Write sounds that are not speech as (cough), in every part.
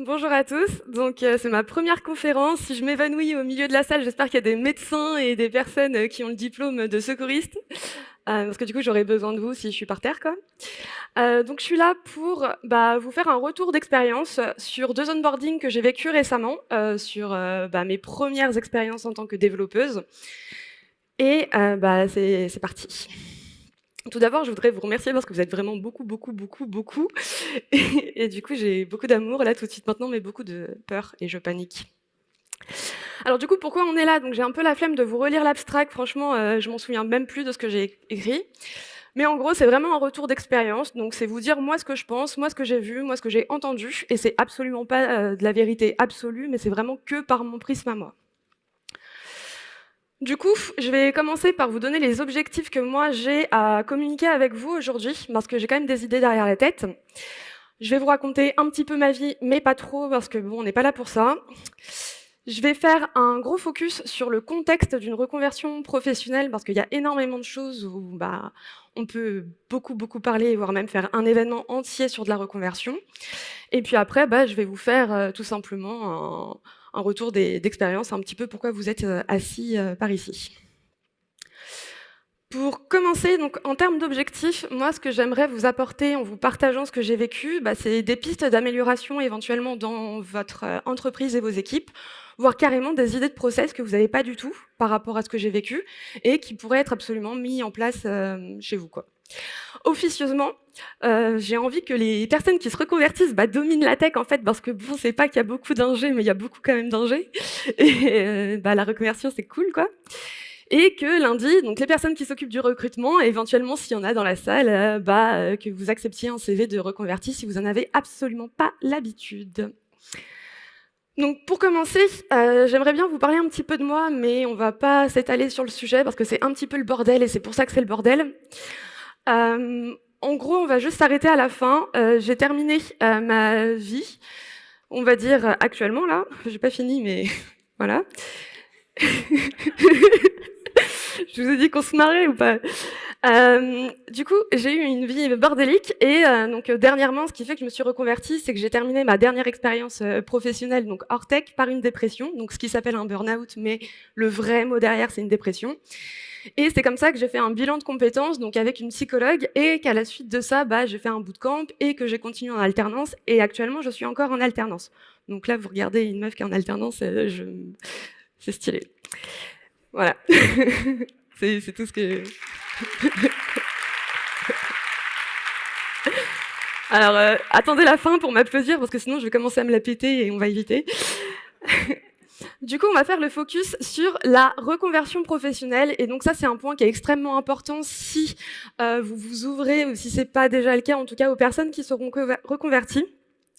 Bonjour à tous. Donc euh, c'est ma première conférence. Si je m'évanouis au milieu de la salle, j'espère qu'il y a des médecins et des personnes euh, qui ont le diplôme de secouriste, euh, parce que du coup j'aurai besoin de vous si je suis par terre. Donc je suis là pour bah, vous faire un retour d'expérience sur deux onboardings que j'ai vécu récemment, sur bah, mes premières expériences en tant que développeuse. Et bah, c'est parti. Tout d'abord, je voudrais vous remercier parce que vous êtes vraiment beaucoup, beaucoup, beaucoup, beaucoup. (laughs) Et, du coup, j'ai beaucoup d'amour là tout de suite maintenant, mais beaucoup de peur et je panique. Alors du coup, pourquoi on est là? Donc j'ai un peu la flemme de vous relire l'abstract. Franchement, euh, je m'en souviens même plus de ce que j'ai écrit. Mais en gros, c'est vraiment un retour d'expérience. Donc c'est vous dire moi ce que je pense, moi ce que j'ai vu, moi ce que j'ai entendu. Et c'est absolument pas euh, de la vérité absolue, mais c'est vraiment que par mon prisme à moi. Du coup, je vais commencer par vous donner les objectifs que moi j'ai à communiquer avec vous aujourd'hui, parce que j'ai quand même des idées derrière la tête. Je vais vous raconter un petit peu ma vie, mais pas trop, parce que bon, on n'est pas là pour ça. Je vais faire un gros focus sur le contexte d'une reconversion professionnelle, parce qu'il y a énormément de choses où bah, on peut beaucoup, beaucoup parler, voire même faire un événement entier sur de la reconversion. Et puis après, bah, je vais vous faire euh, tout simplement un un retour d'expérience, un petit peu pourquoi vous êtes euh, assis euh, par ici. Pour commencer, donc en termes d'objectifs, moi, ce que j'aimerais vous apporter en vous partageant ce que j'ai vécu, bah, c'est des pistes d'amélioration éventuellement dans votre euh, entreprise et vos équipes, voire carrément des idées de process que vous n'avez pas du tout par rapport à ce que j'ai vécu et qui pourraient être absolument mis en place chez vous. Quoi. Officieusement, euh, j'ai envie que les personnes qui se reconvertissent bah, dominent la tech en fait, parce que bon, c'est pas qu'il y a beaucoup d'ingés, mais il y a beaucoup quand même d'ingés. Et euh, bah, la reconversion, c'est cool, quoi. Et que lundi, donc les personnes qui s'occupent du recrutement, éventuellement s'il y en a dans la salle, euh, bah, que vous acceptiez un CV de reconverti si vous en avez absolument pas l'habitude. Donc pour commencer, j'aimerais bien vous parler un petit peu de moi, mais on va pas s'étaler sur le sujet parce que c'est un petit peu le bordel et c'est pour ça que c'est le bordel. Euh, en gros, on va juste s'arrêter à la fin. Euh, J'ai terminé euh, ma vie, on va dire actuellement là. (laughs) J'ai pas fini, mais (laughs) voilà. (laughs) Je vous ai dit qu'on se marrait ou pas Du coup, j'ai eu une vie bordélique et donc dernièrement, ce qui fait que je me suis reconvertie, c'est que j'ai terminé ma dernière expérience professionnelle, donc hors tech, par une dépression, donc ce qui s'appelle un burn-out, mais le vrai mot derrière, c'est une dépression. Et c'est comme ça que j'ai fait un bilan de compétences, donc avec une psychologue, et qu'à la suite de ça, bah, j'ai fait un bootcamp et que j'ai continué en alternance. Et actuellement, je suis encore en alternance. Donc là, vous regardez une meuf qui est en alternance, euh, c'est stylé. Voilà. (laughs) c'est tout ce que... (laughs) Alors, euh, attendez la fin pour m'applaudir, parce que sinon je vais commencer à me la péter et on va éviter. (laughs) Du coup, on va faire le focus sur la reconversion professionnelle. Et donc ça, c'est un point qui est extrêmement important si euh, vous vous ouvrez, ou si c'est pas déjà le cas, en tout cas aux personnes qui seront reconverties.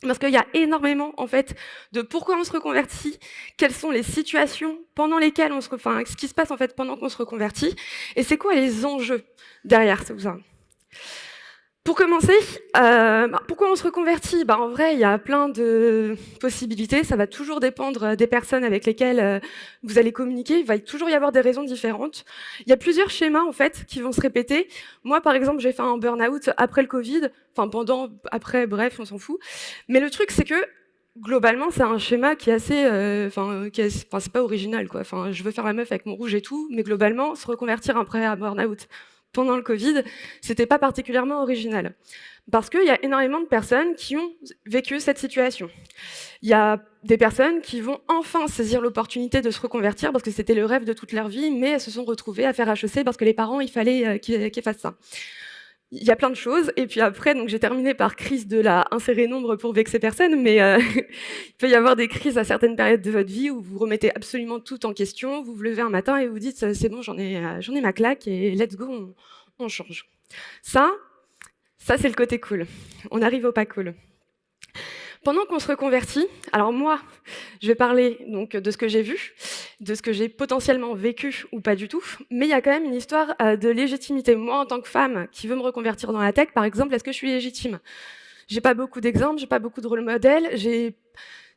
Parce qu'il y a énormément, en fait, de pourquoi on se reconvertit, quelles sont les situations pendant lesquelles on se, enfin, ce qui se passe, en fait, pendant qu'on se reconvertit, et c'est quoi les enjeux derrière tout ça? Pour commencer, euh, bah, pourquoi on se reconvertit? Bah, En vrai, il y a plein de possibilités. Ça va toujours dépendre des personnes avec lesquelles euh, vous allez communiquer. Il va toujours y avoir des raisons différentes. Il y a plusieurs schémas en fait qui vont se répéter. Moi, par exemple, j'ai fait un burn-out après le Covid. Enfin, pendant, après, bref, on s'en fout. Mais le truc, c'est que globalement, c'est un schéma qui est assez, euh, enfin, euh, c'est pas original, quoi. Enfin, je veux faire la meuf avec mon rouge et tout, mais globalement, se reconvertir après un burn-out pendant le Covid, c'était pas particulièrement original. Parce qu'il y a énormément de personnes qui ont vécu cette situation. Il y a des personnes qui vont enfin saisir l'opportunité de se reconvertir parce que c'était le rêve de toute leur vie, mais elles se sont retrouvées à faire HEC parce que les parents, il fallait euh, qu'ils fassent ça. Il y a plein de choses. Et puis après, donc j'ai terminé par crise de la insérer nombre pour vexer personne, mais euh, (laughs) il peut y avoir des crises à certaines périodes de votre vie où vous remettez absolument tout en question, vous vous levez un matin et vous dites c'est bon, j'en ai, euh, ai ma claque et let's go, on, on change. Ça, ça c'est le côté cool. On arrive au pas cool. Pendant qu'on se reconvertit, alors moi, je vais parler donc de ce que j'ai vu, de ce que j'ai potentiellement vécu ou pas du tout, mais il y a quand même une histoire euh, de légitimité. Moi, en tant que femme qui veut me reconvertir dans la tech, par exemple, est-ce que je suis légitime? J'ai pas beaucoup d'exemples, j'ai pas beaucoup de rôle modèle, j'ai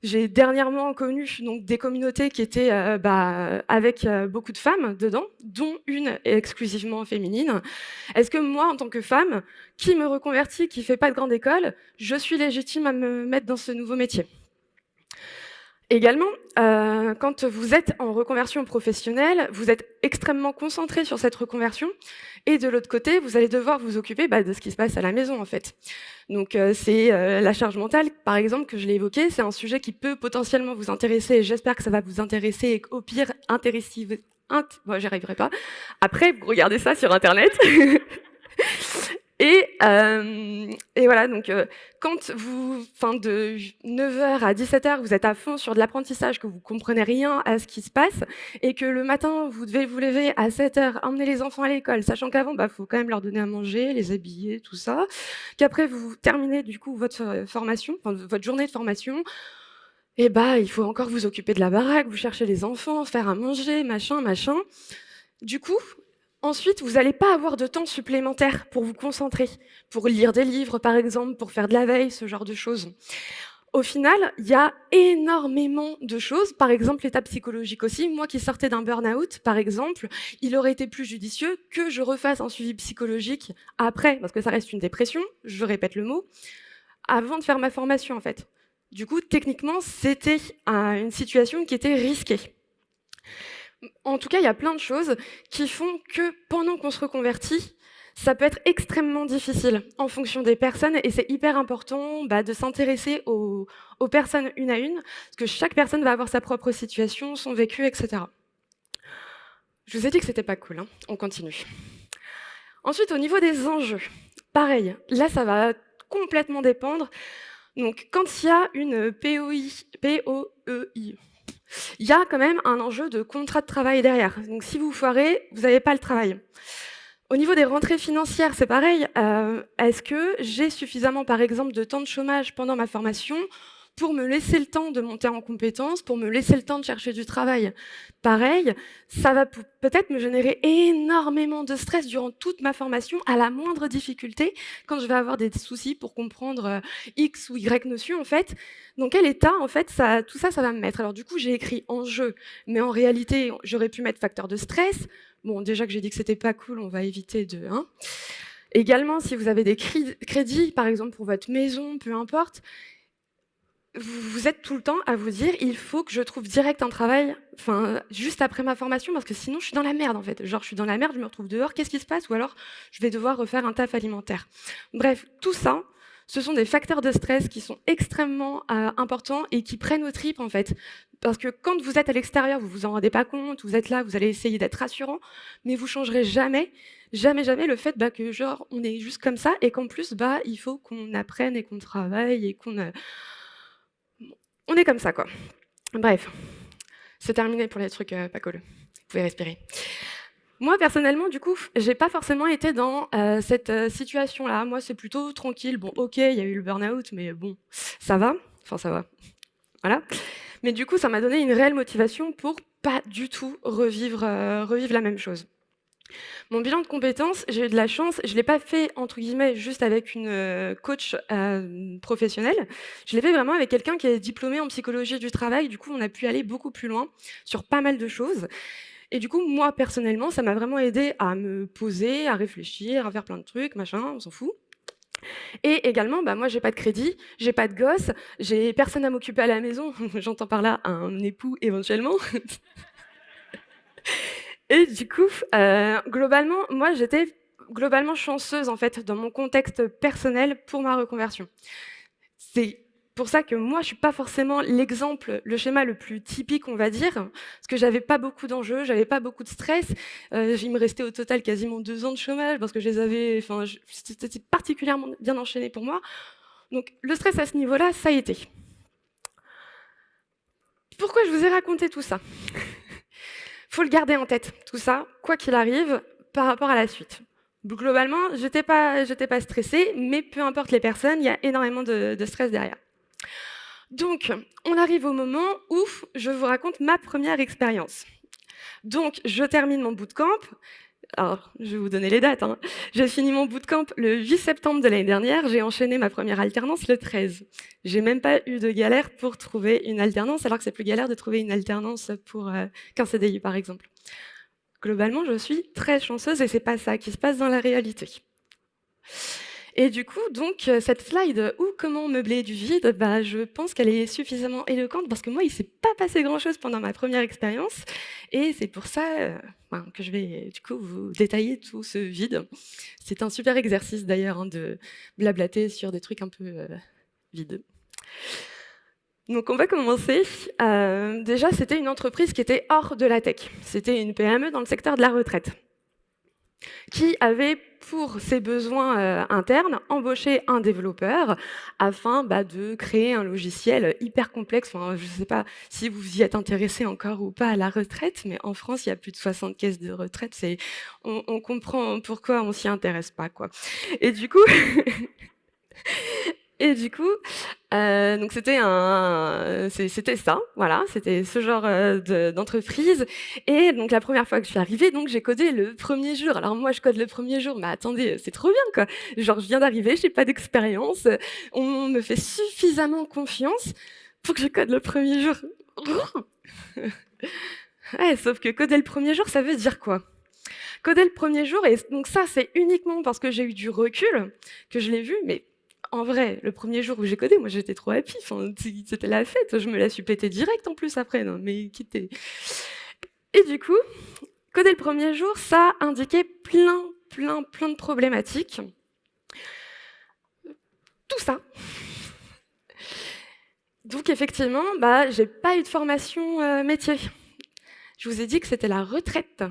J'ai dernièrement connu des communautés qui étaient euh, bah, avec euh, beaucoup de femmes dedans, dont une exclusivement féminine. Est-ce que moi, en tant que femme, qui me reconvertit, qui ne fait pas de grande école, je suis légitime à me mettre dans ce nouveau métier? Également, euh, quand vous êtes en reconversion professionnelle, vous êtes extrêmement concentré sur cette reconversion, et de l'autre côté, vous allez devoir vous occuper bah, de ce qui se passe à la maison, en fait. Donc, euh, c'est euh, la charge mentale, par exemple, que je l'ai évoqué, c'est un sujet qui peut potentiellement vous intéresser, et j'espère que ça va vous intéresser, et au pire, intéresser... Int... Bon, j'y arriverai pas. Après, vous regardez ça sur Internet. (laughs) Et, euh, et, voilà, donc euh, quand vous, fin de 9h à 17h, vous êtes à fond sur de l'apprentissage, que vous comprenez rien à ce qui se passe, et que le matin, vous devez vous lever à 7h, emmener les enfants à l'école, sachant qu'avant, il bah, faut quand même leur donner à manger, les habiller, tout ça, qu'après, vous terminez du coup votre euh, formation, votre journée de formation, et bah, il faut encore vous occuper de la baraque, vous chercher les enfants, faire à manger, machin, machin. Du coup, Ensuite, vous n'allez pas avoir de temps supplémentaire pour vous concentrer, pour lire des livres par exemple, pour faire de la veille, ce genre de choses. Au final, il y a énormément de choses, par exemple l'état psychologique aussi. Moi qui sortais d'un burn-out, par exemple, il aurait été plus judicieux que je refasse un suivi psychologique après, parce que ça reste une dépression, je répète le mot, avant de faire ma formation en fait. Du coup, techniquement, c'était une situation qui était risquée. En tout cas, il y a plein de choses qui font que pendant qu'on se reconvertit, ça peut être extrêmement difficile en fonction des personnes et c'est hyper important bah, de s'intéresser aux, personnes une à une parce que chaque personne va avoir sa propre situation, son vécu, etc. Je vous ai dit que c'était pas cool, hein. on continue. Ensuite, au niveau des enjeux, pareil, là ça va complètement dépendre. Donc quand il y a une POI, POEI, il y a quand même un enjeu de contrat de travail derrière. Donc si vous foirez, vous n'avez pas le travail. Au niveau des rentrées financières, c'est pareil. Euh, est-ce que j'ai suffisamment, par exemple, de temps de chômage pendant ma formation pour me laisser le temps de monter en compétences, pour me laisser le temps de chercher du travail. Pareil, ça va peut-être me générer énormément de stress durant toute ma formation, à la moindre difficulté, quand je vais avoir des soucis pour comprendre euh, X ou Y notion, en fait. Dans quel état, en fait, ça, tout ça, ça va me mettre? Alors du coup, j'ai écrit enjeu, mais en réalité, j'aurais pu mettre facteur de stress. Bon, déjà que j'ai dit que c'était pas cool, on va éviter de... Hein. Également, si vous avez des crédits, par exemple pour votre maison, peu importe, vous êtes tout le temps à vous dire il faut que je trouve direct un travail enfin juste après ma formation parce que sinon je suis dans la merde en fait. Genre je suis dans la merde je me retrouve dehors qu'est-ce qui se passe? Ou alors je vais devoir refaire un taf alimentaire. Bref tout ça ce sont des facteurs de stress qui sont extrêmement euh, importants et qui prennent aux tripes en fait. Parce que quand vous êtes à l'extérieur vous vous en rendez pas compte vous êtes là vous allez essayer d'être rassurant mais vous changerez jamais jamais jamais le fait bah, que genre on est juste comme ça et qu'en plus bah il faut qu'on apprenne et qu'on travaille et qu'on euh, on est comme ça, quoi. Bref, c'est terminé pour les trucs euh, pas cool. Vous pouvez respirer. Moi, personnellement, du coup, j'ai pas forcément été dans euh, cette euh, situation-là. Moi, c'est plutôt tranquille. Bon, ok, il y a eu le burn-out, mais bon, ça va. Enfin, ça va. Voilà. Mais du coup, ça m'a donné une réelle motivation pour pas du tout revivre la même chose. Mon bilan de compétences, j'ai eu de la chance, je ne l'ai pas fait entre guillemets juste avec une euh, coach euh, professionnelle, je l'ai fait vraiment avec quelqu'un qui est diplômé en psychologie du travail, du coup on a pu aller beaucoup plus loin sur pas mal de choses. Et du coup, moi personnellement, ça m'a vraiment aidé à me poser, à réfléchir, à faire plein de trucs, machin, on s'en fout. Et également, bah, moi, j'ai pas de crédit, j'ai pas de gosse, j'ai personne à m'occuper à la maison. (laughs) J'entends par là un époux éventuellement. (laughs) Et du coup, euh, globalement, moi, j'étais globalement chanceuse en fait dans mon contexte personnel pour ma reconversion. C'est pour ça que moi, je suis pas forcément l'exemple, le schéma le plus typique, on va dire, parce que j'avais pas beaucoup d'enjeux, j'avais pas beaucoup de stress. Euh, il me restait au total quasiment deux ans de chômage parce que je les avais, enfin, c'était particulièrement bien enchaîné pour moi. Donc, le stress à ce niveau-là, ça a été. Pourquoi je vous ai raconté tout ça? Faut le garder en tête, tout ça, quoi qu'il arrive, par rapport à la suite. Globalement, je n'étais pas, pas stressée, mais peu importe les personnes, il y a énormément de, stress derrière. Donc, on arrive au moment où je vous raconte ma première expérience. Donc, je termine mon bootcamp, alors je vais vous donner les dates. Hein. J'ai fini mon bootcamp le 8 septembre de l'année dernière, j'ai enchaîné ma première alternance le 13. J'ai même pas eu de galère pour trouver une alternance, alors que c'est plus galère de trouver une alternance pour euh, qu'un CDI par exemple. Globalement, je suis très chanceuse et c'est pas ça qui se passe dans la réalité. Et du coup, donc, euh, cette slide ou comment meubler du vide, bah, je pense qu'elle est suffisamment éloquente parce que moi, il ne s'est pas passé grand-chose pendant ma première expérience. Et c'est pour ça euh, que je vais du coup vous détailler tout ce vide. C'est un super exercice d'ailleurs hein, de blablater sur des trucs un peu euh, vides. Donc on va commencer. déjà, c'était une entreprise qui était hors de la tech. C'était une PME dans le secteur de la retraite qui avait pour ses besoins euh, internes embauché un développeur afin bah, de créer un logiciel hyper complexe. Je ne sais pas si vous y êtes intéressé encore ou pas à la retraite, mais en France, il y a plus de 60 caisses de retraite. On, comprend pourquoi on s'y intéresse pas. Et du coup, (laughs) Et du coup, euh, donc c'était un, c'était ça, voilà, c'était ce genre euh, d'entreprise. et donc la première fois que je suis arrivée, donc j'ai codé le premier jour. Alors moi, je code le premier jour, mais attendez, c'est trop bien quoi. Genre, je viens d'arriver, j'ai pas d'expérience, on me fait suffisamment confiance pour que je code le premier jour. (laughs) ouais, sauf que coder le premier jour, ça veut dire quoi? Coder le premier jour, et donc ça, c'est uniquement parce que j'ai eu du recul que je l'ai vu, mais en vrai, le premier jour où j'ai codé, moi j'étais trop happy, c'était la fête, je me la suis pété direct en plus après, non, mais quitter. Et du coup, coder le premier jour, ça indiquait plein, plein, plein de problématiques. Tout ça. Donc effectivement, bah, j'ai pas eu de formation euh, métier. Je vous ai dit que c'était la retraite.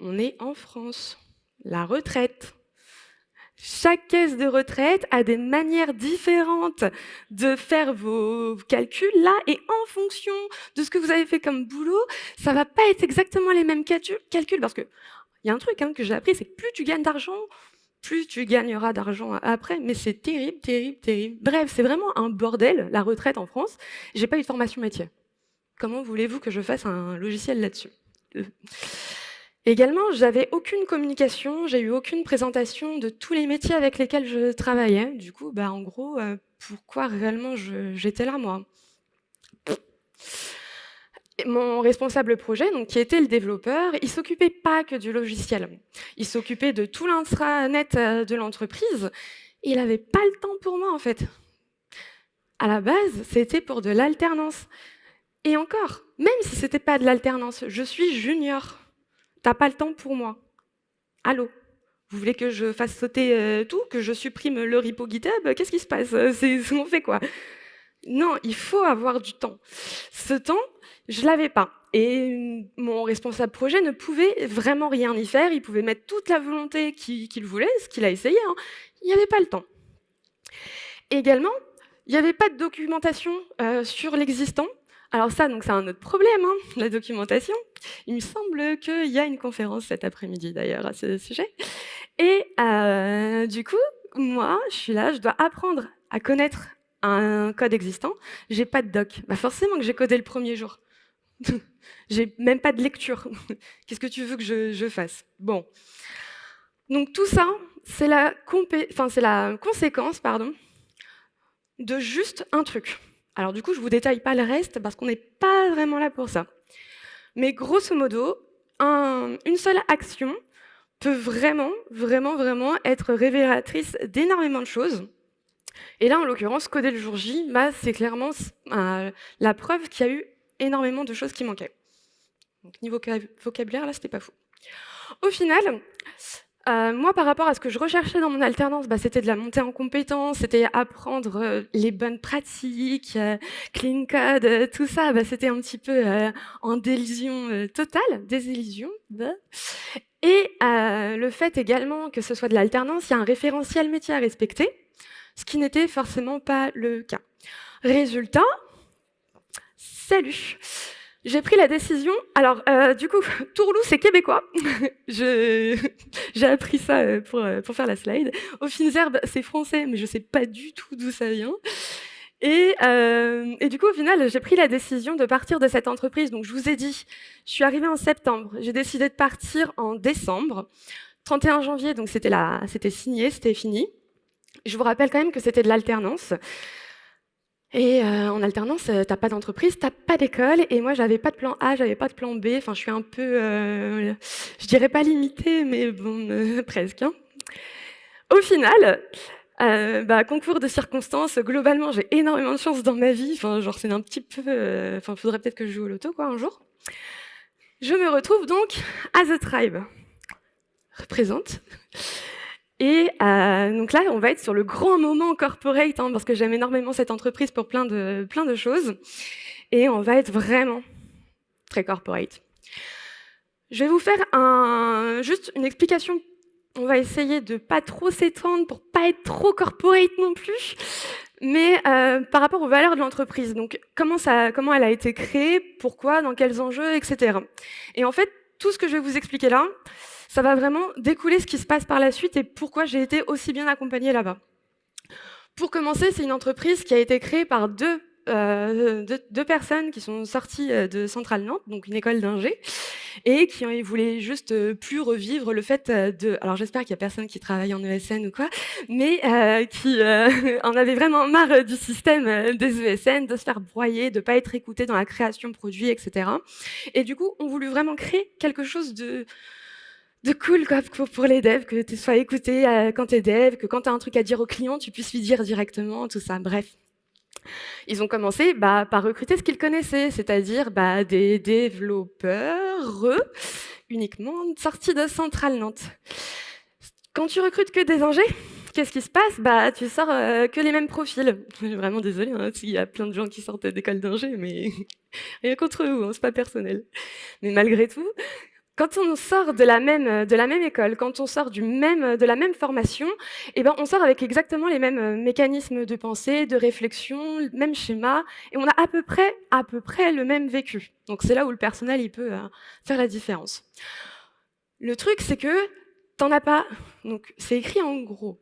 On est en France. La retraite. Chaque caisse de retraite a des manières différentes de faire vos calculs là, et en fonction de ce que vous avez fait comme boulot, ça va pas être exactement les mêmes calculs, parce que il y a un truc hein, que j'ai appris, c'est que plus tu gagnes d'argent, plus tu gagneras d'argent après, mais c'est terrible, terrible, terrible. Bref, c'est vraiment un bordel, la retraite en France. J'ai pas eu de formation métier. Comment voulez-vous que je fasse un logiciel là-dessus? Également, j'avais aucune communication, j'ai eu aucune présentation de tous les métiers avec lesquels je travaillais. Du coup, bah, en gros, euh, pourquoi réellement j'étais là, moi? Mon responsable projet, donc, qui était le développeur, il s'occupait pas que du logiciel. Il s'occupait de tout l'intranet euh, de l'entreprise. Il n'avait pas le temps pour moi, en fait. À la base, c'était pour de l'alternance. Et encore, même si c'était pas de l'alternance, je suis junior. T'as pas le temps pour moi. Allô? Vous voulez que je fasse sauter euh, tout Que je supprime le repo GitHub? Qu'est-ce qui se passe? C'est on fait quoi Non, il faut avoir du temps. Ce temps, je l'avais pas. Et mon responsable projet ne pouvait vraiment rien y faire. Il pouvait mettre toute la volonté qu'il voulait, ce qu'il a essayé. Hein. Il n'y avait pas le temps. Également, il n'y avait pas de documentation euh, sur l'existant. Alors ça, donc c'est un autre problème, hein, la documentation. Il me semble qu'il y a une conférence cet après-midi d'ailleurs à ce sujet. Et euh, du coup, moi, je suis là, je dois apprendre à connaître un code existant. J'ai pas de doc. Bah forcément que j'ai codé le premier jour. (laughs) j'ai même pas de lecture. (laughs) Qu'est-ce que tu veux que je, fasse? Bon. Donc tout ça, c'est la, la conséquence pardon, de juste un truc. Alors du coup, je ne vous détaille pas le reste parce qu'on n'est pas vraiment là pour ça. Mais grosso modo, une seule action peut vraiment, vraiment, vraiment être révélatrice d'énormément de choses. Et là, en l'occurrence, coder le jour J, bah, c'est clairement euh, la preuve qu'il y a eu énormément de choses qui manquaient. Donc niveau vocabulaire, là, c'était pas fou. Au final, euh, moi, par rapport à ce que je recherchais dans mon alternance, bah, c'était de la montée en compétences, c'était apprendre euh, les bonnes pratiques, euh, clean code, tout ça. Bah, c'était un petit peu en délusion totale, désillusion. Bah. Et le fait également que ce soit de l'alternance, il y a un référentiel métier à respecter, ce qui n'était forcément pas le cas. Résultat, salut j'ai pris la décision. Alors, euh, du coup, (laughs) Tourlou, c'est québécois. (laughs) (laughs) J'ai appris ça euh, pour, euh, pour faire la slide. Au Finzerbe, c'est français, mais je ne sais pas du tout d'où ça vient. Et, euh, et, du coup, au final, j'ai pris la décision de partir de cette entreprise. Donc, je vous ai dit, je suis arrivée en septembre. J'ai décidé de partir en décembre. 31 janvier, donc c'était signé, c'était fini. Je vous rappelle quand même que c'était de l'alternance. Et euh, en alternance, euh, t'as pas d'entreprise, t'as pas d'école. Et moi, j'avais pas de plan A, j'avais pas de plan B. Enfin, je suis un peu, euh, je dirais pas limitée, mais bon, (laughs) presque. Hein. Au final, bah, concours de circonstances, globalement, j'ai énormément de chance dans ma vie. Enfin, genre, c'est un petit peu... Enfin, faudrait peut-être que je joue au loto, quoi, un jour. Je me retrouve donc à The Tribe. Représente. Et euh, donc là, on va être sur le grand moment corporate, hein, parce que j'aime énormément cette entreprise pour plein de, plein de choses. Et on va être vraiment très corporate. Je vais vous faire juste une explication. On va essayer de pas trop s'étendre pour pas être trop corporate non plus, mais euh, par rapport aux valeurs de l'entreprise. Donc comment, ça, comment elle a été créée, pourquoi, dans quels enjeux, etc. Et en fait, tout ce que je vais vous expliquer là, ça va vraiment découler ce qui se passe par la suite et pourquoi j'ai été aussi bien accompagnée là-bas. Pour commencer, c'est une entreprise qui a été créée par deux, euh, deux, personnes qui sont sorties euh, de Centrale Nantes, donc une école d'ingé, et qui voulaient juste euh, plus revivre le fait de... Alors j'espère qu'il y a personne qui travaille en ESN ou quoi, mais qui (laughs) en avait vraiment marre du système des ESN, de se faire broyer, de pas être écouté dans la création de produits, etc. Et du coup, on voulu vraiment créer quelque chose de de cool quoi, pour, les devs, que tu sois écouté euh, quand tu es dev, que quand tu as un truc à dire au client, tu puisses lui dire directement, tout ça, bref. Ils ont commencé bah, par recruter ce qu'ils connaissaient, c'est-à-dire bah, des développeurs uniquement sortis de Centrale Nantes. Quand tu recrutes que des ingés, qu'est-ce qui se passe? Bah, Tu sors euh, que les mêmes profils. (laughs) Je suis vraiment désolée hein, s'il y a plein de gens qui sortent d'école d'ingé, mais (laughs) rien contre vous, hein, c'est pas personnel. Mais malgré tout, quand on sort de la même, de la même école, quand on sort même, de la même formation, eh ben, on sort avec exactement les mêmes euh, mécanismes de pensée, de réflexion, le même schéma, et on a à peu près, à peu près le même vécu. Donc c'est là où le personnel il peut euh, faire la différence. Le truc, c'est que t'en as pas, donc c'est écrit en gros,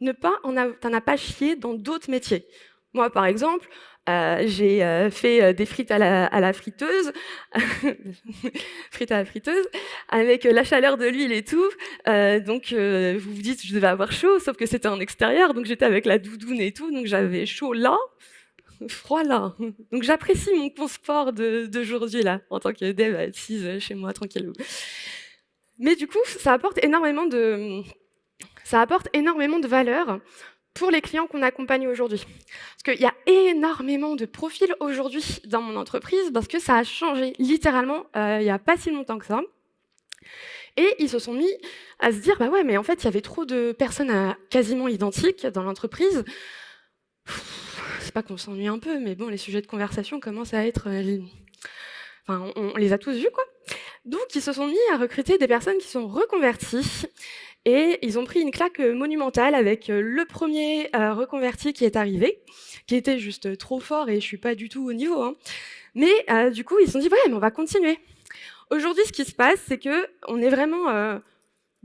ne pas, t'en as pas chié dans d'autres métiers. Moi, par exemple, euh, j'ai euh, fait euh, des frites à la, friteuse, (laughs) frites à la friteuse, avec la chaleur de l'huile et tout. donc, vous vous dites, je devais avoir chaud, sauf que c'était en extérieur, donc j'étais avec la doudoune et tout, donc j'avais chaud là, (laughs) froid là. Donc, j'apprécie mon confort d'aujourd'hui là, en tant que dev assise chez moi, tranquille. Mais du coup, ça apporte énormément de, ça apporte énormément de valeur pour les clients qu'on accompagne aujourd'hui. Parce qu'il y a énormément de profils aujourd'hui dans mon entreprise parce que ça a changé littéralement euh, il n'y a pas si longtemps que ça. Et ils se sont mis à se dire, bah ouais, mais en fait, il y avait trop de personnes quasiment identiques dans l'entreprise. C'est pas qu'on s'ennuie un peu, mais bon, les sujets de conversation commencent à être... Euh, enfin, on les a tous vus, quoi. Donc, ils se sont mis à recruter des personnes qui sont reconverties et ils ont pris une claque monumentale avec euh, le premier euh, reconverti qui est arrivé, qui était juste trop fort et je suis pas du tout au niveau. Hein. Mais euh, du coup, ils se sont dit, ouais, mais on va continuer. Aujourd'hui, ce qui se passe, c'est que on est vraiment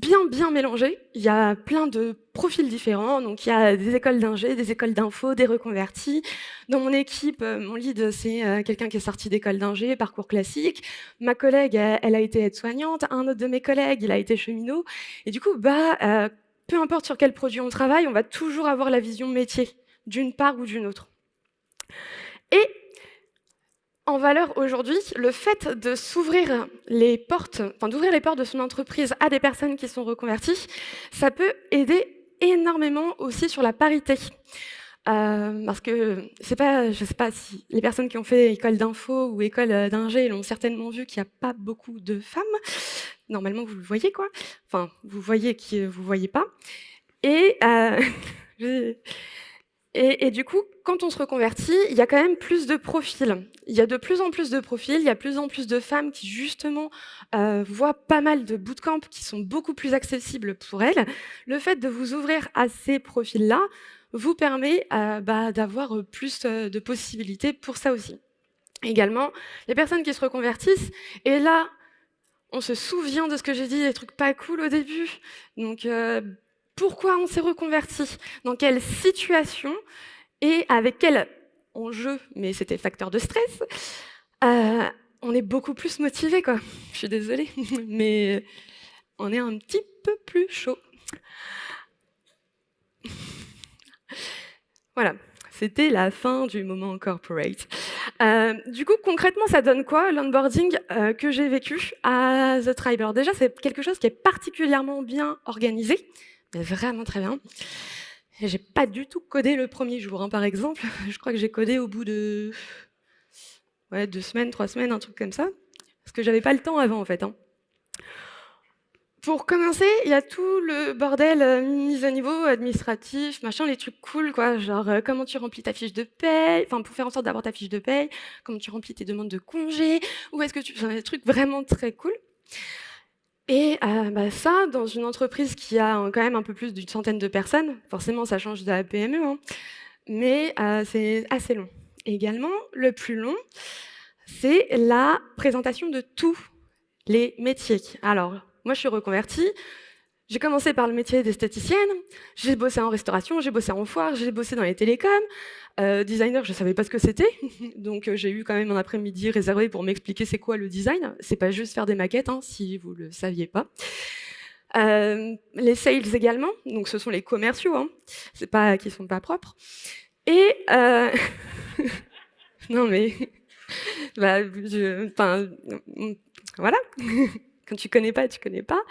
bien, bien mélangé. Il y a plein de profils différents. Donc, il y a des écoles d'ingé, des écoles d'info, des reconvertis. Dans mon équipe, euh, mon lead, c'est euh, quelqu'un qui est sorti d'école d'ingé, parcours classique. Ma collègue, elle a été aide-soignante. Un autre de mes collègues, il a été cheminot. Et du coup, bah, euh, peu importe sur quel produit on travaille, on va toujours avoir la vision métier, d'une part ou d'une autre. Et en valeur aujourd'hui le fait de s'ouvrir les portes, enfin d'ouvrir les portes de son entreprise à des personnes qui sont reconverties, ça peut aider énormément aussi sur la parité. Euh, parce que pas, je sais pas si les personnes qui ont fait école d'info ou école d'ingé l'ont certainement vu qu'il n'y a pas beaucoup de femmes. Normalement, vous le voyez quoi. Enfin, vous voyez qui vous voyez pas. Et euh, (laughs) Et, du coup, quand on se reconvertit, il y a quand même plus de profils. Il y a de plus en plus de profils, il y a de plus en plus de femmes qui justement euh, voient pas mal de bootcamps qui sont beaucoup plus accessibles pour elles. Le fait de vous ouvrir à ces profils-là vous permet euh, bah, d'avoir plus euh, de possibilités pour ça aussi. Également, les personnes qui se reconvertissent, et là, on se souvient de ce que j'ai dit, des trucs pas cool au début. Donc, pourquoi on s'est reconverti, dans quelle situation et avec quelle en jeu, mais c'était facteur de stress, euh, on est beaucoup plus motivé, quoi. Je suis désolée, (laughs) mais on est un petit peu plus chaud. (laughs) Voilà, c'était la fin du moment corporate. Euh, du coup, concrètement, ça donne quoi l'onboarding euh, que j'ai vécu à The Tribe? Alors déjà, c'est quelque chose qui est particulièrement bien organisé, vraiment très bien. J'ai pas du tout codé le premier jour, hein, par exemple. (laughs) Je crois que j'ai codé au bout de deux semaines, trois semaines, un truc comme ça, parce que j'avais pas le temps avant, en fait. Hein. Pour commencer, il y a tout le bordel euh, mise à niveau administratif, machin, les trucs cool, quoi. Genre, euh, comment tu remplis ta fiche de paye, enfin, pour faire en sorte d'avoir ta fiche de paye, comment tu remplis tes demandes de congé, où est-ce que tu... Enfin, des trucs vraiment très cool. Et euh, bah, ça, dans une entreprise qui a quand même un peu plus d'une centaine de personnes, forcément, ça change de la PME, hein, mais c'est assez long. également, le plus long, c'est la présentation de tous les métiers. Alors, moi, je suis reconvertie. J'ai commencé par le métier d'esthéticienne, j'ai bossé en restauration, j'ai bossé en foire, j'ai bossé dans les télécoms. Euh, designer, je ne savais pas ce que c'était, (laughs) donc euh, j'ai eu quand même un après-midi réservé pour m'expliquer c'est quoi le design. C'est pas juste faire des maquettes, hein, si vous le saviez pas. Euh, les sales également, donc ce sont les commerciaux, hein, c'est pas qui sont pas propres. Et (laughs) non mais, (laughs) bah, enfin, voilà. Quand tu connais pas, tu connais pas.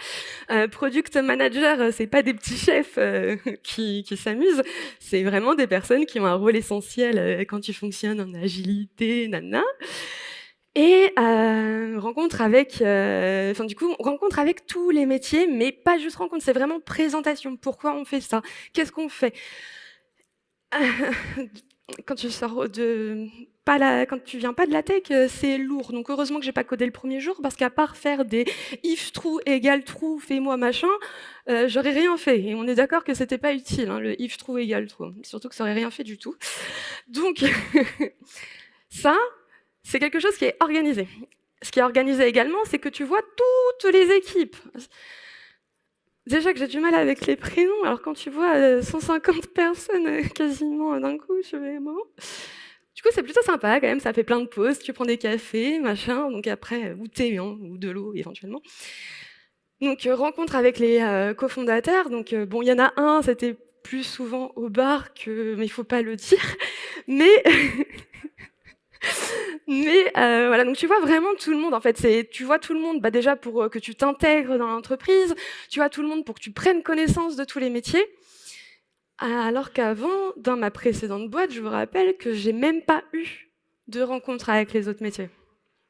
Euh, product manager, euh, c'est pas des petits chefs euh, (laughs) qui, qui s'amusent, c'est vraiment des personnes qui ont un rôle essentiel quand tu fonctionnes en agilité, nana. Et rencontre avec, du coup, rencontre avec tous les métiers, mais pas juste rencontre, c'est vraiment présentation. Pourquoi on fait ça? Qu'est-ce qu'on fait? (laughs) Quand tu sors de quand tu viens pas de la tech, euh, c'est lourd. Donc heureusement que j'ai pas codé le premier jour, parce qu'à part faire des if true égale true, fais-moi machin, euh, j'aurais rien fait. Et on est d'accord que c'était pas utile, hein, le if true égale true. Surtout que ça aurait rien fait du tout. Donc (laughs) ça, c'est quelque chose qui est organisé. Ce qui est organisé également, c'est que tu vois toutes les équipes. Déjà que j'ai du mal avec les prénoms, alors quand tu vois 150 euh, personnes quasiment d'un coup, je vais mort. Du coup, c'est plutôt sympa quand même, ça fait plein de pauses, tu prends des cafés, machin, donc après, ou thé, hein, ou de l'eau éventuellement. Donc, euh, rencontre avec les euh, cofondateurs, donc euh, bon, il y en a un, c'était plus souvent au bar que, mais il faut pas le dire, (laughs) mais... (laughs) mais voilà, donc tu vois vraiment tout le monde, en fait, c'est tu vois tout le monde, bah déjà pour que tu t'intègres dans l'entreprise, tu vois tout le monde pour que tu prennes connaissance de tous les métiers, alors qu'avant, dans ma précédente boîte, je vous rappelle que j'ai même pas eu de rencontre avec les autres métiers.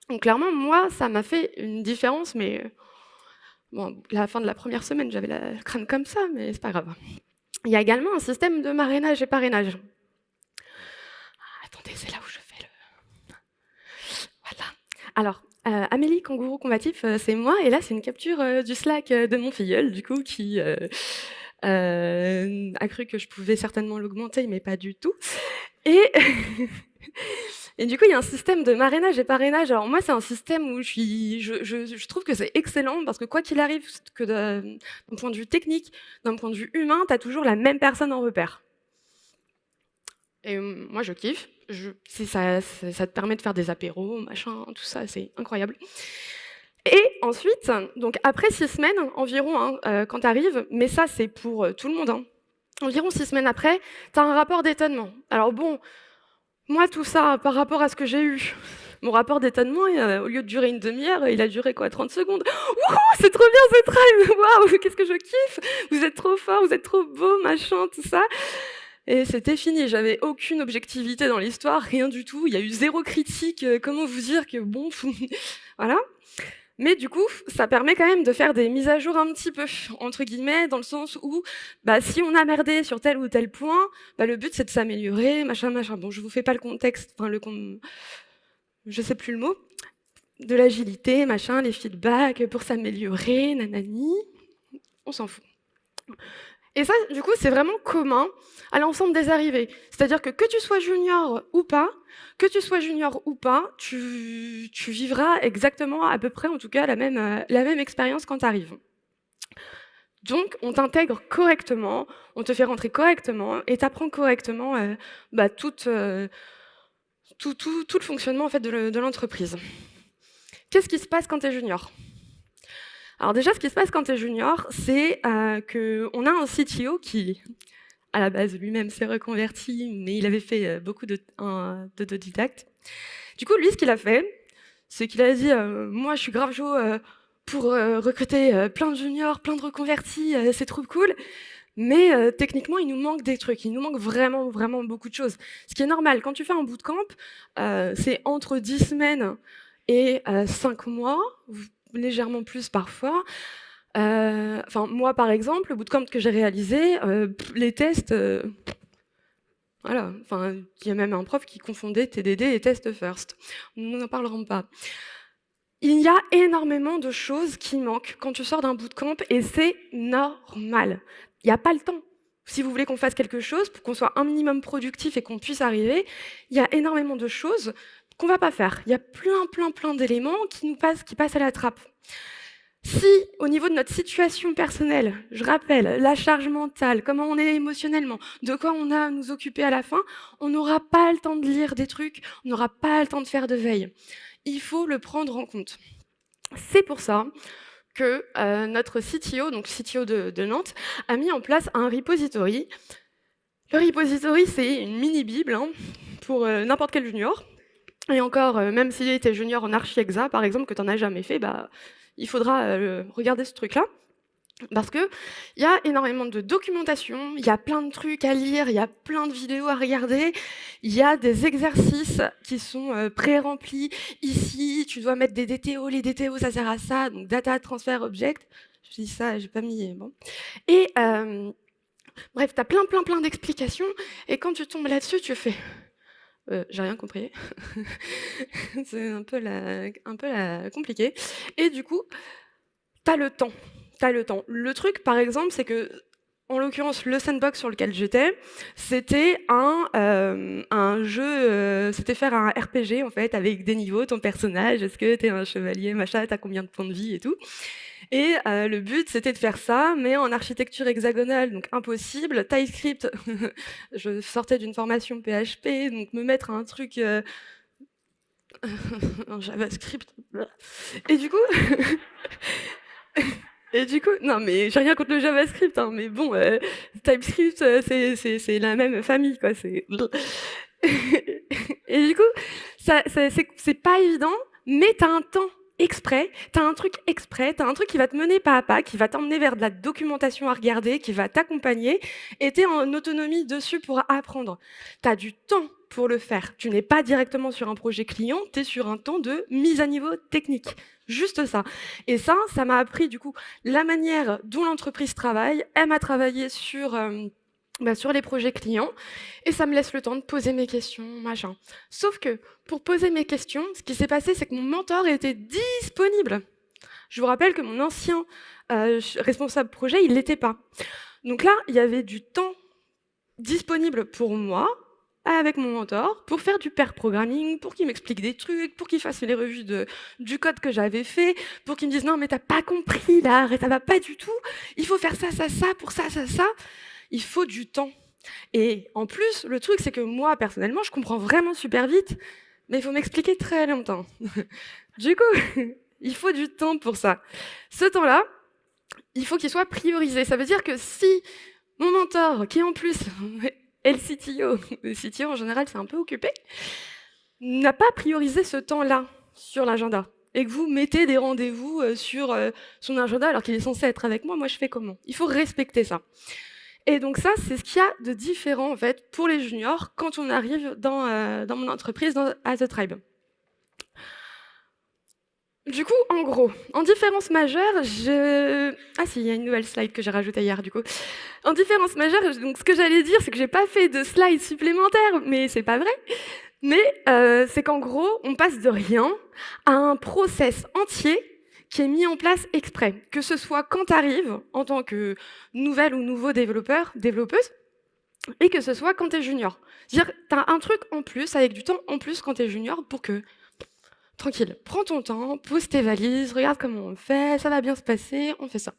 Donc clairement, moi, ça m'a fait une différence, mais bon, la fin de la première semaine, j'avais la crâne comme ça, mais c'est pas grave. Il y a également un système de marrainage et parrainage. Ah, attendez, c'est là où je fais le... Voilà. Alors, euh, Amélie Kangourou Combatif, euh, c'est moi, et là, c'est une capture euh, du Slack de mon filleul, du coup, qui euh, a cru que je pouvais certainement l'augmenter, mais pas du tout. Et, (laughs) et du coup, il y a un système de marrainage et parrainage. Alors moi, c'est un système où je, suis, je, je, trouve que c'est excellent parce que quoi qu'il arrive, que d'un point de vue technique, d'un point de vue humain, tu as toujours la même personne en repère. Et euh, moi, je kiffe. Je, ça, ça te permet de faire des apéros, machin, tout ça, c'est incroyable. Et ensuite, donc après six semaines environ, hein, euh, quand tu arrives, mais ça c'est pour euh, tout le monde, hein, environ six semaines après, tu as un rapport d'étonnement. Alors bon, moi tout ça, par rapport à ce que j'ai eu, (laughs) mon rapport d'étonnement, au lieu de durer une demi-heure, il a duré quoi 30 secondes. Wouhou, c'est trop bien ce drive (laughs) Waouh, qu'est-ce que je kiffe Vous êtes trop fort, vous êtes trop beau, machin, tout ça. Et c'était fini, j'avais aucune objectivité dans l'histoire, rien du tout. Il y a eu zéro critique, euh, comment vous dire que bon, (laughs) voilà. Mais du coup, ça permet quand même de faire des mises à jour un petit peu, entre guillemets, dans le sens où, bah, si on a merdé sur tel ou tel point, bah, le but c'est de s'améliorer, machin, machin. Bon, je vous fais pas le contexte, enfin, le je sais plus le mot, de l'agilité, machin, les feedbacks pour s'améliorer, nanani, on s'en fout. Et ça, du coup, c'est vraiment commun à l'ensemble des arrivées. C'est-à-dire que que tu sois junior ou pas, que tu sois junior ou pas, tu, vivras exactement, à peu près en tout cas, la même, euh, expérience quand tu arrives. Donc, on t'intègre correctement, on te fait rentrer correctement et t'apprends correctement euh, bah, euh, tout, tout, tout le fonctionnement en fait, de l'entreprise. Qu'est-ce qui se passe quand tu es junior? Alors déjà, ce qui se passe quand tu es junior, c'est euh, qu'on a un CTO qui, à la base, lui-même s'est reconverti, mais il avait fait euh, beaucoup d'autodidacte. Du coup, lui, ce qu'il a fait, c'est qu'il a dit euh, Moi, je suis grave chaud euh, pour recruter plein de juniors, plein de reconvertis, c'est trop cool. » Mais techniquement, il nous manque des trucs, il nous manque vraiment, vraiment beaucoup de choses. Ce qui est normal, quand tu fais un bootcamp, c'est entre 10 semaines et 5 mois, légèrement plus parfois. Euh, enfin, moi, par exemple, le bootcamp que j'ai réalisé, euh, les tests, euh, voilà. Enfin, il y a même un prof qui confondait TDD et test first. Nous n'en parlerons pas. Il y a énormément de choses qui manquent quand tu sors d'un bootcamp et c'est normal. Il n'y a pas le temps. Si vous voulez qu'on fasse quelque chose, pour qu'on soit un minimum productif et qu'on puisse arriver, il y a énormément de choses qu'on va pas faire. Il y a plein, plein, plein d'éléments qui nous passent, qui passent à la trappe. Si, au niveau de notre situation personnelle, je rappelle la charge mentale, comment on est émotionnellement, de quoi on a à nous occuper à la fin, on n'aura pas le temps de lire des trucs, on n'aura pas le temps de faire de veille. Il faut le prendre en compte. C'est pour ça que euh, notre CTO, donc CTO de, Nantes, a mis en place un repository. Le repository, c'est une mini-bible hein, pour euh, n'importe quel junior. Et encore, euh, même s'il était junior en archi-exa, par exemple, que tu n'en as jamais fait, bah, il faudra euh, regarder ce truc-là. Parce qu'il y a énormément de documentation, il y a plein de trucs à lire, il y a plein de vidéos à regarder, il y a des exercices qui sont euh, pré-remplis. Ici, tu dois mettre des DTO, les DTO, ça sert à ça, donc Data Transfer Object. Je dis ça, j'ai pas mis... Bon. Et bref, tu as plein, plein, plein d'explications, et quand tu tombes là-dessus, tu fais... Euh, j'ai rien compris. (laughs) c'est un peu, compliqué. Et du coup, tu as le temps. As le temps. Le truc, par exemple, c'est que en l'occurrence, le sandbox sur lequel j'étais, c'était un, euh, jeu, euh, c'était faire un RPG en fait, avec des niveaux, ton personnage, est-ce que tu es un chevalier, machin, t'as combien de points de vie et tout. Et euh, le but, c'était de faire ça, mais en architecture hexagonale, donc impossible. TypeScript, (laughs) je sortais d'une formation PHP, donc me mettre un truc... Euh, (laughs) en JavaScript. Et du coup... (laughs) Et du coup, non mais j'ai rien contre le JavaScript, hein, mais bon, euh, TypeScript, c'est la même famille, quoi. Et du coup, c'est pas évident, mais t'as un temps exprès, tu as un truc exprès, tu as un truc qui va te mener pas à pas, qui va t'emmener vers de la documentation à regarder, qui va t'accompagner, et tu es en autonomie dessus pour apprendre. Tu as du temps pour le faire. Tu n'es pas directement sur un projet client, tu es sur un temps de mise à niveau technique. Juste ça. Et ça, ça m'a appris du coup la manière dont l'entreprise travaille. Elle m'a travaillé sur... Euh, bah, sur les projets clients, et ça me laisse le temps de poser mes questions, machin. Sauf que, pour poser mes questions, ce qui s'est passé, c'est que mon mentor était disponible. Je vous rappelle que mon ancien euh, responsable projet, il l'était pas. Donc là, il y avait du temps disponible pour moi, avec mon mentor, pour faire du pair programming, pour qu'il m'explique des trucs, pour qu'il fasse les revues du code que j'avais fait, pour qu'il me dise « Non, mais t'as pas compris, là, ça va pas du tout, il faut faire ça, ça, ça, pour ça, ça, ça » il faut du temps. Et en plus, le truc, c'est que moi, personnellement, je comprends vraiment super vite, mais il faut m'expliquer très longtemps. (laughs) du coup, (laughs) il faut du temps pour ça. Ce temps-là, il faut qu'il soit priorisé. Ça veut dire que si mon mentor, qui en plus (laughs) est le CTO, le CTO en général, c'est un peu occupé, n'a pas priorisé ce temps-là sur l'agenda, et que vous mettez des rendez-vous euh, sur euh, son agenda alors qu'il est censé être avec moi, moi je fais comment? Il faut respecter ça. Et donc ça, c'est ce qu'il y a de différent en fait pour les juniors quand on arrive dans, euh, dans mon entreprise, dans, à The Tribe. Du coup, en gros, en différence majeure, je... Ah si, il y a une nouvelle slide que j'ai rajoutée hier, du coup. En différence majeure, donc ce que j'allais dire, c'est que j'ai pas fait de slide supplémentaire, mais c'est pas vrai. Mais euh, c'est qu'en gros, on passe de rien à un process entier qui est mis en place exprès, que ce soit quand tu arrives en tant que nouvelle ou nouveau développeur, développeuse, et que ce soit quand tu es junior. C'est-à-dire tu as un truc en plus, avec du temps en plus quand tu es junior, pour que tranquille, prends ton temps, pose tes valises, regarde comment on fait, ça va bien se passer, on fait ça.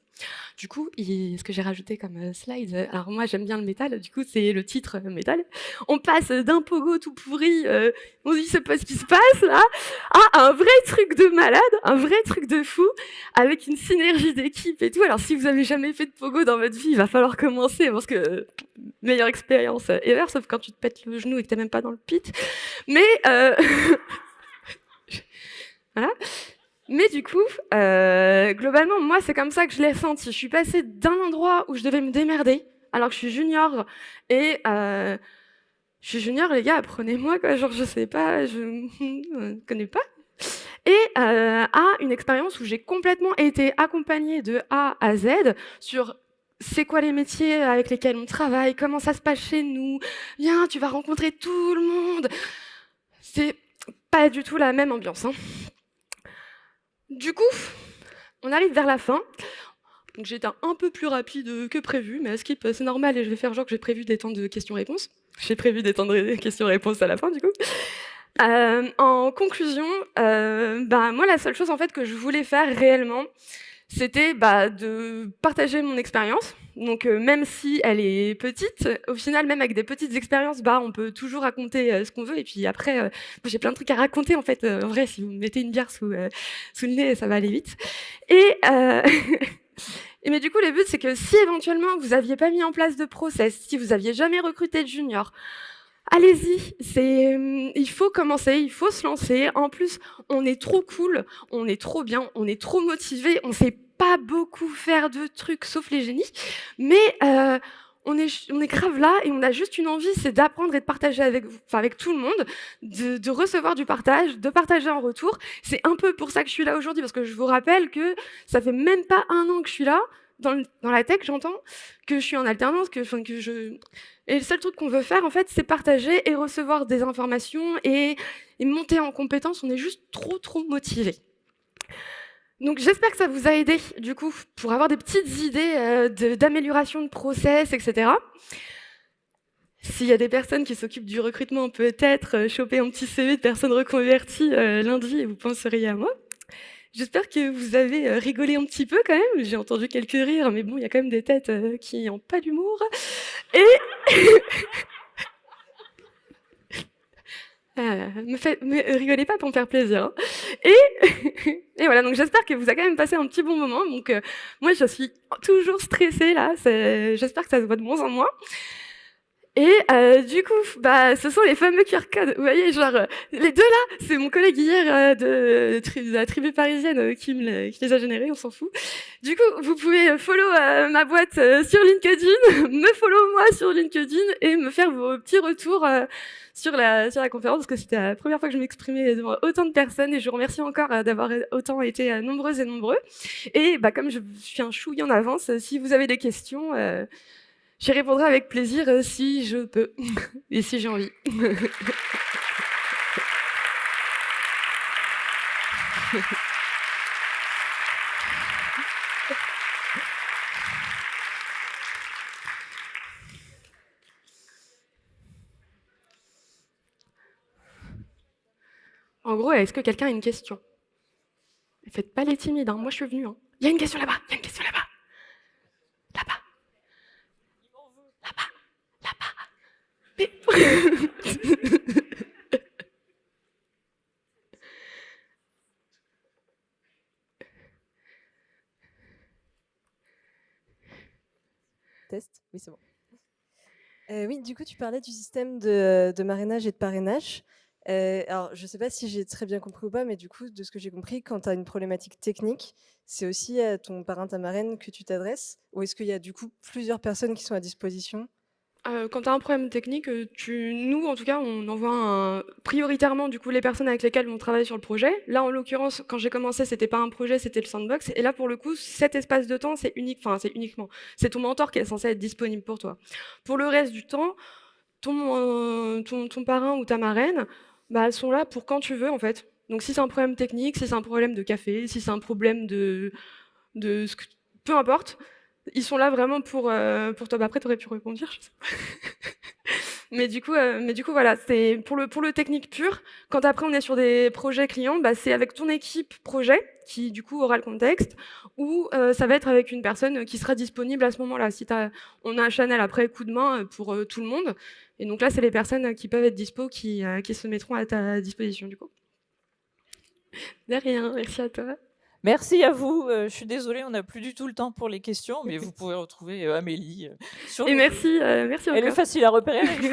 Du coup, ce que j'ai rajouté comme euh, slide, euh, alors moi j'aime bien le métal, du coup c'est le titre euh, métal. On passe d'un pogo tout pourri, on dit c'est pas ce qui se passe là, à un vrai truc de malade, un vrai truc de fou, avec une synergie d'équipe et tout. Alors si vous avez jamais fait de pogo dans votre vie, il va falloir commencer parce que meilleure expérience ever, sauf quand tu te pètes le genou et que t'es même pas dans le pit. Mais (laughs) voilà. Mais du coup, euh, globalement, moi, c'est comme ça que je l'ai senti. Je suis passée d'un endroit où je devais me démerder, alors que je suis junior, et euh, je suis junior, les gars, apprenez-moi, quoi. Genre, je sais pas, je (laughs) ne connais pas. Et euh, à une expérience où j'ai complètement été accompagnée de A à Z sur c'est quoi les métiers avec lesquels on travaille, comment ça se passe chez nous, viens, tu vas rencontrer tout le monde. C'est pas du tout la même ambiance. Hein. Du coup, on arrive vers la fin. Été un peu plus rapide que prévu, mais à skip, c'est normal et je vais faire genre que j'ai prévu des temps de questions-réponses. J'ai prévu des temps de questions-réponses à la fin, du coup. Euh, en conclusion, euh, bah, moi, la seule chose en fait que je voulais faire réellement, c'était bah, de partager mon expérience. Donc euh, même si elle est petite, au final, même avec des petites expériences, bah, on peut toujours raconter euh, ce qu'on veut. Et puis après, euh, j'ai plein de trucs à raconter en fait. en vrai, si vous mettez une bière sous, sous le nez, ça va aller vite. Et, (laughs) et mais du coup, le but, c'est que si éventuellement vous aviez pas mis en place de process, si vous aviez jamais recruté de junior, Allez-y, c'est, il faut commencer, il faut se lancer. En plus, on est trop cool, on est trop bien, on est trop motivé, on sait pas beaucoup faire de trucs sauf les génies, mais euh, on est, on est grave là et on a juste une envie, c'est d'apprendre et de partager avec enfin avec tout le monde, de, de, recevoir du partage, de partager en retour. C'est un peu pour ça que je suis là aujourd'hui, parce que je vous rappelle que ça fait même pas un an que je suis là, dans, la tech, j'entends, que je suis en alternance, que. Et le seul truc qu'on veut faire, en fait, c'est partager et recevoir des informations et, monter en compétences. On est juste trop, trop motivés. Donc j'espère que ça vous a aidé, du coup, pour avoir des petites idées euh, d'amélioration de, process, etc. S'il y a des personnes qui s'occupent du recrutement, peut-être euh, choper un petit CV de personnes reconverties euh, lundi et vous penseriez à moi. J'espère que vous avez euh, rigolé un petit peu quand même. J'ai entendu quelques rires, mais bon, il y a quand même des têtes euh, qui n'ont pas d'humour. Et... (laughs) Me rigolez pas pour me faire plaisir. Hein. Et (laughs) voilà, donc j'espère que vous avez quand même passé un petit bon moment. Donc moi, je suis toujours stressée là. J'espère que ça se voit de moins en moins. Et euh, du coup, bah, ce sont les fameux QR codes. Vous voyez, genre, euh, les deux là, c'est mon collègue hier euh, de, la tribu parisienne euh, qui, me, les a générés, on s'en fout. Du coup, vous pouvez follow ma boîte sur LinkedIn, (laughs) me follow moi sur LinkedIn et me faire vos petits retours sur, la, sur la conférence, parce que c'était la première fois que je m'exprimais devant autant de personnes et je vous remercie encore d'avoir autant été nombreuses et nombreux. Et bah, comme je suis un chouille en avance, si vous avez des questions... J'y répondrai avec plaisir euh, si je peux (laughs) et si j'ai envie. (laughs) En gros, est-ce que quelqu'un a une question? Faites pas les timides, hein. moi je suis venue. Hein. Il y a une question là-bas. Test Oui, c'est bon. Euh, oui, du coup, tu parlais du système de, de et de parrainage. Euh, alors, je ne sais pas si j'ai très bien compris ou pas, mais du coup, de ce que j'ai compris, quand tu as une problématique technique, c'est aussi à ton parrain, ta marraine que tu t'adresses Ou est-ce qu'il y a du coup plusieurs personnes qui sont à disposition euh, quand tu as un problème technique, euh, nous, en tout cas, on envoie prioritairement du coup les personnes avec lesquelles on travaille sur le projet. Là, en l'occurrence, quand j'ai commencé, c'était pas un projet, c'était le sandbox. Et là, pour le coup, cet espace de temps, c'est unique, enfin, c'est uniquement, c'est ton mentor qui est censé être disponible pour toi. Pour le reste du temps, ton, euh, ton, parrain ou ta marraine, bah, elles sont là pour quand tu veux, en fait. Donc, si c'est un problème technique, si c'est un problème de café, si c'est un problème de, de, peu importe, ils sont là vraiment pour, euh, pour toi. Bah, après, tu aurais pu répondre, je sais. (laughs) Mais du coup, euh, mais du coup voilà, c'est pour le, pour le technique pur. Quand après on est sur des projets clients, bah, c'est avec ton équipe projet qui du coup aura le contexte, ou euh, ça va être avec une personne qui sera disponible à ce moment-là. Si on a un channel après coup de main pour tout le monde, et donc là c'est les personnes qui peuvent être dispo qui, qui se mettront à ta disposition du coup. De rien, merci à toi. Merci à vous. Euh, je suis désolée, on n'a plus du tout le temps pour les questions, mais vous (laughs) pouvez retrouver euh, Amélie euh, sur Et merci, merci Elle est facile à repérer avec (laughs)